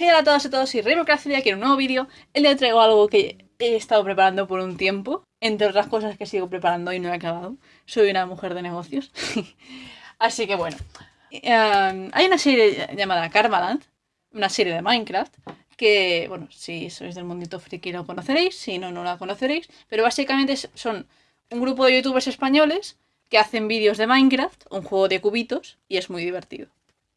Hey hola a todos y todos, soy Raymond y en un nuevo vídeo. Hoy traigo algo que he estado preparando por un tiempo, entre otras cosas que sigo preparando y no he acabado. Soy una mujer de negocios. Así que bueno, em, hay una serie llamada Karmaland, una serie de Minecraft, que, bueno, si sois del mundito friki lo conoceréis, si no, no la conoceréis, pero básicamente son un grupo de youtubers españoles que hacen vídeos de Minecraft, un juego de cubitos, y es muy divertido.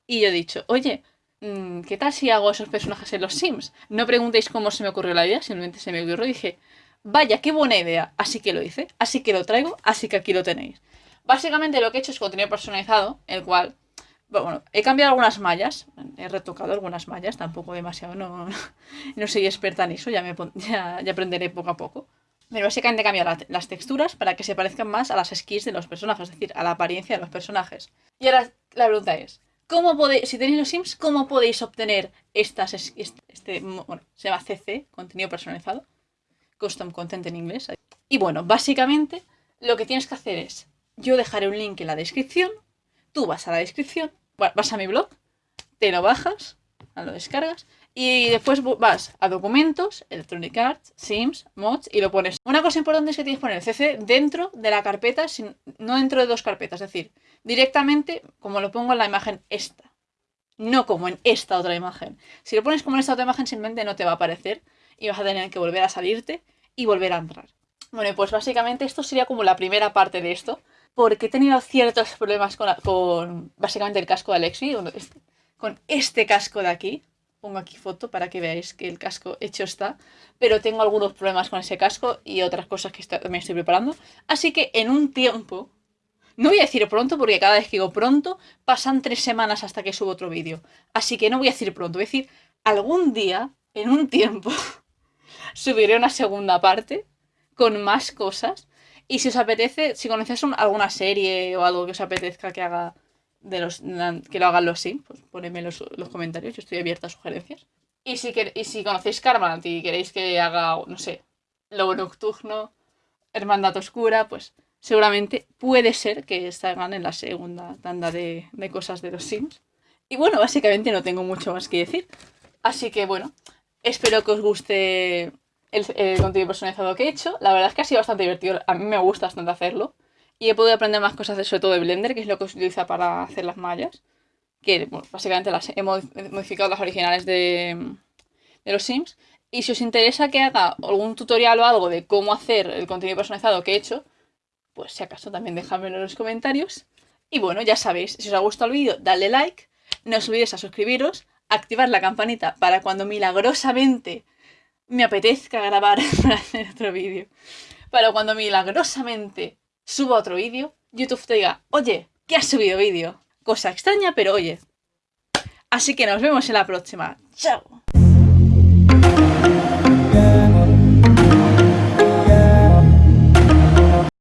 Y yo he dicho, oye, ¿qué tal si hago esos personajes en los Sims? No preguntéis cómo se me ocurrió la idea, simplemente se me ocurrió y dije, vaya, qué buena idea. Así que lo hice, así que lo traigo, así que aquí lo tenéis. Básicamente lo que he hecho es contenido personalizado, el cual, bueno, he cambiado algunas mallas, he retocado algunas mallas, tampoco demasiado, no, no soy experta en eso, ya, me, ya, aprenderé poco a poco. Pero básicamente he cambiado las texturas para que se parezcan más a las skins de los personajes, es decir, a la apariencia de los personajes. Y ahora la pregunta es, ¿Cómo podéis, si tenéis los Sims, cómo podéis obtener estas, este, bueno, se llama CC, contenido personalizado, Custom Content en inglés. Y bueno, básicamente lo que tienes que hacer es, yo dejaré un link en la descripción, tú vas a la descripción, vas a mi blog, te lo bajas, lo descargas y después vas a documentos, Electronic Arts, Sims, Mods y lo pones. Una cosa importante es que tienes que poner el CC dentro de la carpeta, no dentro de dos carpetas. Es decir, directamente como lo pongo en la imagen esta. No como en esta otra imagen. Si lo pones como en esta otra imagen simplemente no te va a aparecer y vas a tener que volver a salirte y volver a entrar. Bueno, pues básicamente esto sería como la primera parte de esto. Porque he tenido ciertos problemas con, con básicamente el casco de Alexi, con este casco de aquí pongo aquí foto para que veáis que el casco hecho está, pero tengo algunos problemas con ese casco y otras cosas que también estoy preparando. Así que en un tiempo, no voy a decir pronto porque cada vez que digo pronto pasan tres semanas hasta que subo otro vídeo. Así que no voy a decir pronto, voy a decir algún día, en un tiempo, subiré una segunda parte con más cosas. Y si os apetece, si conocéis alguna serie o algo que os apetezca que haga de los que lo hagan los Sims, ponedme los, los comentarios, yo estoy abierta a sugerencias. Y si, y si conocéis Karmaland y queréis que haga, no sé, Lobo Nocturno, Hermandad Oscura, pues seguramente puede ser que salgan en la segunda tanda de, de cosas de los Sims. Y bueno, básicamente no tengo mucho más que decir. Así que bueno, espero que os guste el, el, contenido personalizado que he hecho. La verdad es que ha sido bastante divertido. A mí me gusta bastante hacerlo. Y he podido aprender más cosas, sobre todo de Blender, que es lo que se utiliza para hacer las mallas. Que básicamente las he modificado las originales de, de los Sims. Y si os interesa que haga algún tutorial o algo de cómo hacer el contenido personalizado que he hecho, pues si acaso también dejadmelo en los comentarios. Y bueno, ya sabéis, si os ha gustado el vídeo, dadle like, no os olvidéis a suscribiros, activar la campanita para cuando milagrosamente me apetezca grabar para hacer otro vídeo. Para cuando milagrosamente subo otro vídeo, YouTube te diga, oye, que has subido vídeo. Cosa extraña, pero oye. Así que nos vemos en la próxima. ¡Chao!